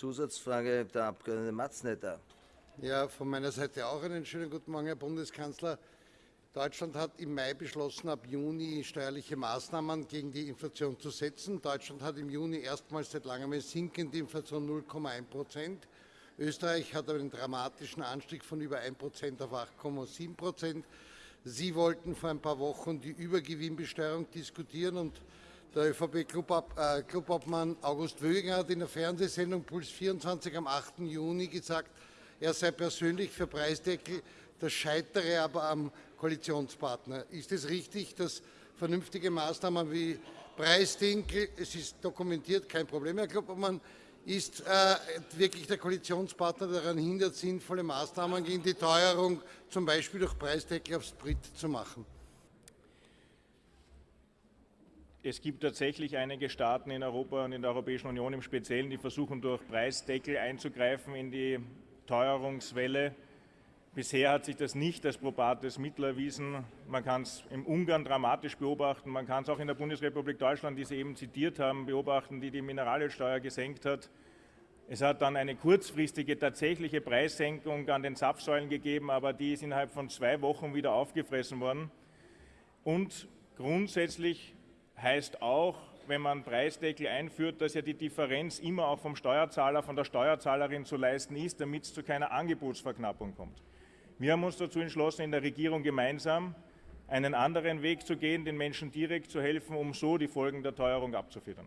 Zusatzfrage der Abg. Matznetter. Ja, von meiner Seite auch einen schönen guten Morgen, Herr Bundeskanzler. Deutschland hat im Mai beschlossen, ab Juni steuerliche Maßnahmen gegen die Inflation zu setzen. Deutschland hat im Juni erstmals seit langem eine sinkende Inflation 0,1 Prozent. Österreich hat einen dramatischen Anstieg von über 1 Prozent auf 8,7 Prozent. Sie wollten vor ein paar Wochen die Übergewinnbesteuerung diskutieren und der ÖVP-Clubobmann August Wöginger hat in der Fernsehsendung Puls 24 am 8. Juni gesagt, er sei persönlich für Preisdeckel, das scheitere aber am Koalitionspartner. Ist es richtig, dass vernünftige Maßnahmen wie Preisdeckel, es ist dokumentiert, kein Problem, Herr Kloppermann, ist äh, wirklich der Koalitionspartner daran hindert, sinnvolle Maßnahmen gegen die Teuerung, zum Beispiel durch Preisdeckel auf Sprit, zu machen? Es gibt tatsächlich einige Staaten in Europa und in der Europäischen Union im Speziellen, die versuchen, durch Preisdeckel einzugreifen in die Teuerungswelle. Bisher hat sich das nicht als probates Mittel erwiesen. Man kann es im Ungarn dramatisch beobachten. Man kann es auch in der Bundesrepublik Deutschland, die Sie eben zitiert haben, beobachten, die die Mineralölsteuer gesenkt hat. Es hat dann eine kurzfristige tatsächliche Preissenkung an den Zapfsäulen gegeben, aber die ist innerhalb von zwei Wochen wieder aufgefressen worden. Und grundsätzlich heißt auch, wenn man Preisdeckel einführt, dass ja die Differenz immer auch vom Steuerzahler, von der Steuerzahlerin zu leisten ist, damit es zu keiner Angebotsverknappung kommt. Wir haben uns dazu entschlossen, in der Regierung gemeinsam einen anderen Weg zu gehen, den Menschen direkt zu helfen, um so die Folgen der Teuerung abzufedern.